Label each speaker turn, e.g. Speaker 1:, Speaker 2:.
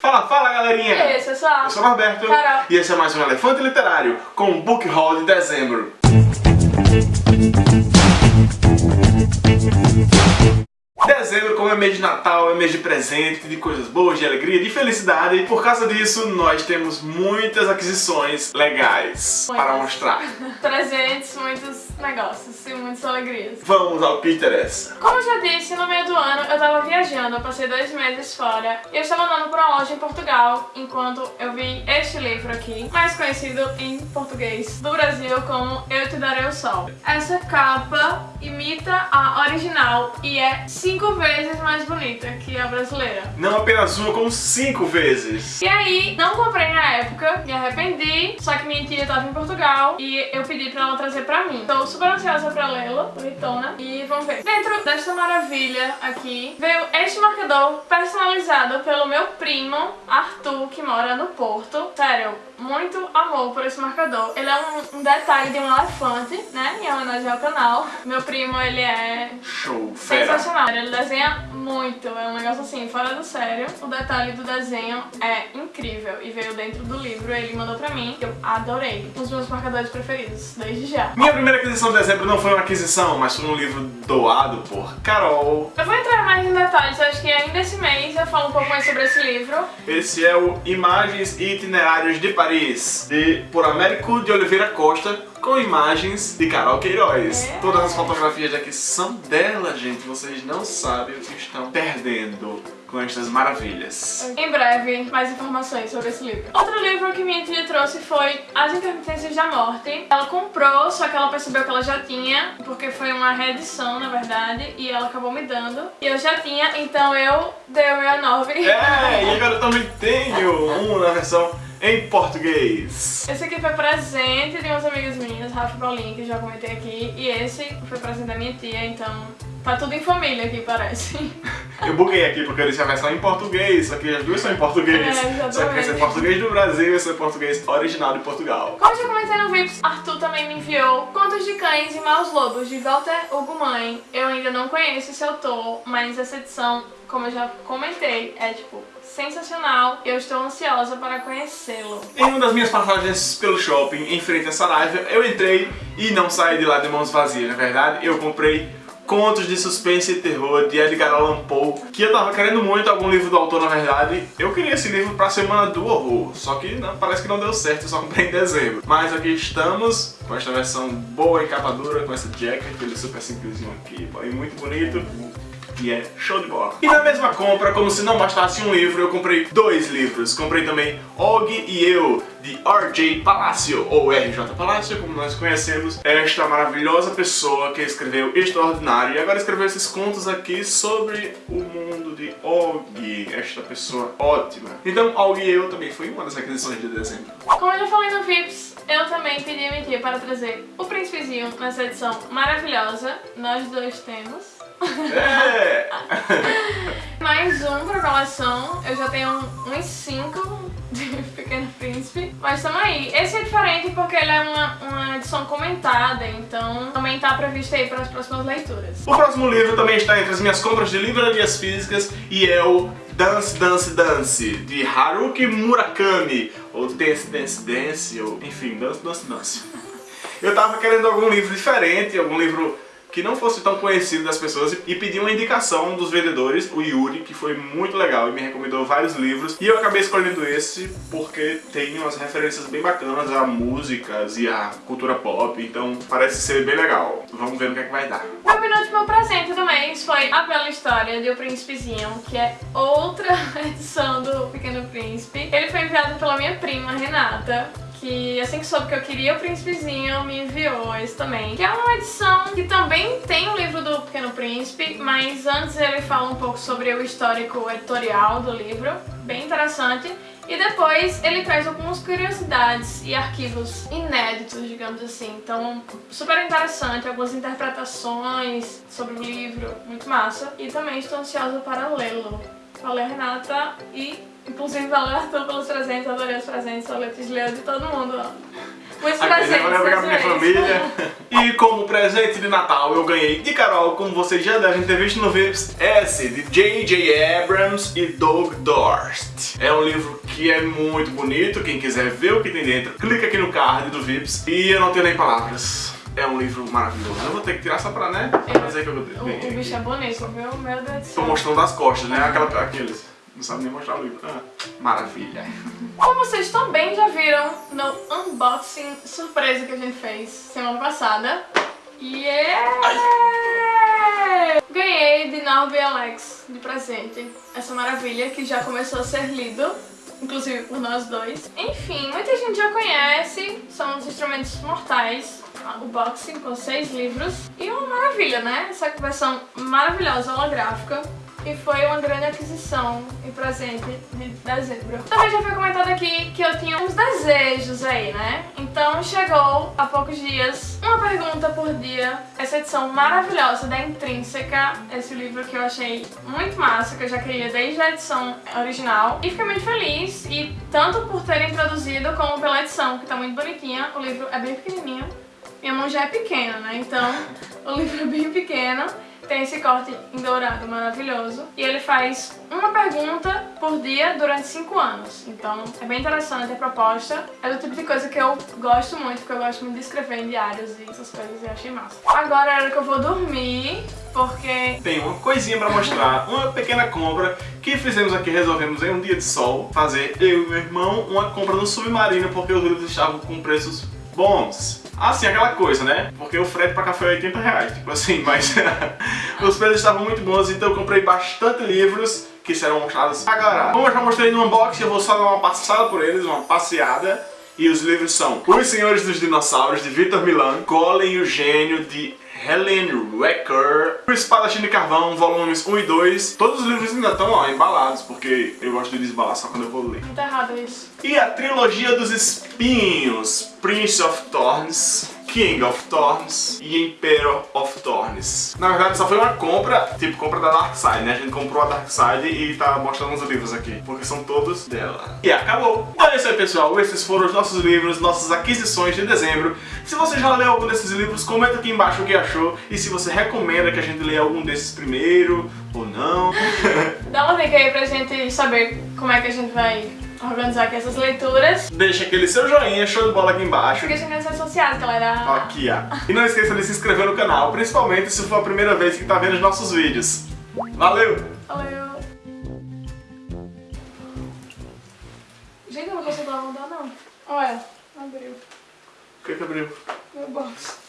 Speaker 1: Fala, fala galerinha!
Speaker 2: E aí, pessoal?
Speaker 1: Eu sou o Norberto
Speaker 2: Carol.
Speaker 1: e esse é mais um Elefante Literário com o Book Haul de dezembro. Dezembro, como é mês de Natal, é mês de presente, de coisas boas, de alegria, de felicidade. E por causa disso, nós temos muitas aquisições legais
Speaker 2: Muitas.
Speaker 1: para mostrar.
Speaker 2: Presentes, muitos negócios e muitas alegrias.
Speaker 1: Vamos ao que interessa.
Speaker 2: Como eu já disse, no meio do ano eu tava viajando, eu passei dois meses fora e eu estava andando por uma loja em Portugal enquanto eu vi este livro aqui, mais conhecido em português do Brasil como Eu Te Darei o Sol. Essa capa imita a original e é cinco vezes mais bonita que a brasileira.
Speaker 1: Não apenas uma, como cinco vezes.
Speaker 2: E aí, não comprei na época, me arrependi, só que minha tia tava em Portugal e eu pedi pra ela trazer pra mim. Tô super ansiosa pra lê-la, bonitona, e vamos ver. Dentro desta maravilha aqui, veio este marcador personalizado pelo meu primo, Arthur, que mora no Porto. Sério, muito amor por esse marcador. Ele é um, um detalhe de um elefante, né, em homenagem ao canal. Meu primo, ele é
Speaker 1: Show, fera.
Speaker 2: Sensacional, ele desenha muito, é um negócio assim, fora do sério. O detalhe do desenho é incrível e veio dentro do livro, ele mandou pra mim, eu adorei. Um dos meus marcadores preferidos, desde já.
Speaker 1: Minha primeira aquisição de dezembro não foi uma aquisição, mas foi um livro doado por Carol.
Speaker 2: Eu vou entrar mais em detalhes, acho que ainda esse mês eu falo um pouco mais sobre esse livro.
Speaker 1: Esse é o Imagens e Itinerários de Paris, de por Américo de Oliveira Costa, com imagens de Carol Queiroz.
Speaker 2: É.
Speaker 1: Todas as fotografias aqui são dela, gente. Vocês não sabem o que estão perdendo com estas maravilhas.
Speaker 2: Em breve, mais informações sobre esse livro. Outro livro que minha tia trouxe foi As Intermitências da Morte. Ela comprou, só que ela percebeu que ela já tinha, porque foi uma reedição, na verdade, e ela acabou me dando. E eu já tinha, então eu dei o meu A9.
Speaker 1: É, e agora eu também tenho um na versão em português.
Speaker 2: Esse aqui foi presente de umas amigas minhas, Rafa Paulinha, que já comentei aqui. E esse foi presente da minha tia, então tá tudo em família aqui, parece.
Speaker 1: Eu buguei aqui porque eu disse a versão em português, só que as duas são em português.
Speaker 2: É,
Speaker 1: só que esse é português do Brasil e esse é português original de Portugal.
Speaker 2: Como eu já comentei no Vips, Arthur também me enviou Contos de Cães e Maus Lobos, de Walter Hugo Mãe. Eu ainda não conheço esse autor, mas essa edição, como eu já comentei, é tipo sensacional. Eu estou ansiosa para conhecê-lo.
Speaker 1: Em uma das minhas passagens pelo shopping, em frente a Saraiva, eu entrei e não saí de lá de mãos vazias, na verdade. Eu comprei Contos de Suspense e Terror de Edgar Allan Poe, que eu tava querendo muito algum livro do autor, na verdade. Eu queria esse livro pra Semana do Horror, só que não, parece que não deu certo, eu só comprei em dezembro. Mas aqui estamos, com esta versão boa em capa dura, com essa jacket, ele é super simplesinho aqui, e muito bonito. E é show de bola. E na mesma compra, como se não bastasse um livro, eu comprei dois livros. Comprei também Og e Eu, de R.J. Palacio, ou R.J. Palacio, como nós conhecemos. Esta maravilhosa pessoa que escreveu Extraordinário e agora escreveu esses contos aqui sobre o mundo de Og. Esta pessoa ótima. Então, Og e Eu também foi uma das aquisições de dezembro.
Speaker 2: Como eu já falei no Vips, eu também pedi a minha tia para trazer o Príncipezinho nessa edição maravilhosa. Nós dois temos.
Speaker 1: É!
Speaker 2: Mais um pra coleção. Eu já tenho uns 5 de Pequeno Príncipe. Mas tamo aí. Esse é diferente porque ele é uma, uma edição comentada, então também tá previsto aí para as próximas leituras.
Speaker 1: O próximo livro também está entre as minhas compras de livrarias físicas e é o Dance Dance Dance, de Haruki Murakami, ou Dance Dance Dance, ou enfim, Dance Dance Dance. Eu tava querendo algum livro diferente, algum livro que não fosse tão conhecido das pessoas e pedi uma indicação dos vendedores, o Yuri, que foi muito legal e me recomendou vários livros e eu acabei escolhendo esse porque tem umas referências bem bacanas a músicas e a cultura pop, então parece ser bem legal. Vamos ver o que é que vai dar.
Speaker 2: Meu penúltimo presente do mês foi A Bela História de O Príncipezinho, que é outra edição do Pequeno Príncipe. Ele foi enviado pela minha prima, Renata, que assim que soube que eu queria o Príncipezinho, me enviou esse também. Que é uma edição que também tem o livro do Pequeno Príncipe, mas antes ele fala um pouco sobre o histórico editorial do livro, bem interessante. E depois ele traz algumas curiosidades e arquivos inéditos, digamos assim. Então, super interessante, algumas interpretações sobre o livro, muito massa. E também estou ansiosa para lê-lo. Valeu, Renata, e inclusive valeu, Arthur, pelos presentes, adorei os presentes, a Letícia leu de todo mundo. ó. Muitos
Speaker 1: Aqui,
Speaker 2: presentes.
Speaker 1: eu levar pra minha família. E como presente de Natal eu ganhei de Carol, como vocês já devem ter visto no Vips, esse de J.J. Abrams e Doug Dorst. É um livro que é muito bonito, quem quiser ver o que tem dentro, clica aqui no card do Vips. E eu não tenho nem palavras. É um livro maravilhoso. Eu vou ter que tirar só pra, né? Pra dizer que eu
Speaker 2: O,
Speaker 1: ganhei.
Speaker 2: o bicho é bonito, viu? Meu Deus do
Speaker 1: Tô
Speaker 2: céu.
Speaker 1: mostrando as costas, né? Aquela, aqueles. Não sabe nem mostrar o livro. Ah, maravilha.
Speaker 2: Como vocês também já viram no unboxing surpresa que a gente fez semana passada. Yeah! Ganhei de Norby Alex de presente essa maravilha que já começou a ser lido, inclusive por nós dois. Enfim, muita gente já conhece, são os instrumentos mortais, o boxing com seis livros. E uma maravilha, né? Essa versão maravilhosa, holográfica. E foi uma grande aquisição e presente de dezembro. Também já foi comentado aqui que eu tinha uns desejos aí, né? Então chegou há poucos dias uma pergunta por dia. Essa edição maravilhosa da Intrínseca, esse livro que eu achei muito massa, que eu já queria desde a edição original. E fiquei muito feliz, e tanto por terem traduzido como pela edição, que tá muito bonitinha. O livro é bem pequenininho. Minha mão já é pequena, né? Então o livro é bem pequeno. Tem esse corte em dourado maravilhoso. E ele faz uma pergunta por dia durante 5 anos. Então é bem interessante a proposta. É do tipo de coisa que eu gosto muito, porque eu gosto muito de escrever em diários e essas coisas e achei massa. Agora é hora que eu vou dormir, porque
Speaker 1: Tem uma coisinha pra mostrar, uma pequena compra que fizemos aqui, resolvemos em um dia de sol fazer eu e meu irmão uma compra no Submarino porque os livros estavam com preços bons. Assim, aquela coisa, né? Porque o frete pra cá foi 80 reais, tipo assim, mas os preços estavam muito bons, então eu comprei bastante livros que serão mostrados agora. Como eu já mostrei no unboxing, eu vou só dar uma passada por eles, uma passeada. E os livros são Os Senhores dos Dinossauros, de Victor Milan, Golem e o Gênio, de Helen Wecker, O Espadachim de Carvão, volumes 1 e 2. Todos os livros ainda estão ó, embalados, porque eu gosto de desbalar só quando eu vou ler.
Speaker 2: muito errado isso.
Speaker 1: E a trilogia dos espinhos, Prince of Thorns, King of Thorns e Emperor of Thorns. Na verdade só foi uma compra, tipo compra da Dark Side, né? A gente comprou a Dark Side e tá mostrando os livros aqui, porque são todos dela. E acabou! Então é isso aí pessoal, esses foram os nossos livros, nossas aquisições de dezembro. Se você já leu algum desses livros, comenta aqui embaixo o que achou e se você recomenda que a gente leia algum desses primeiro ou não.
Speaker 2: Dá uma dica aí pra gente saber como é que a gente vai organizar aqui essas leituras.
Speaker 1: Deixa aquele seu joinha, show de bola aqui embaixo.
Speaker 2: Siga a gente nas redes sociais, galera.
Speaker 1: Aqui, ó. E não esqueça de se inscrever no canal, principalmente se for a primeira vez que tá vendo os nossos vídeos. Valeu!
Speaker 2: Valeu. Gente, eu não consigo lavar não. Olha, abriu
Speaker 1: O que que abriu?
Speaker 2: meu box.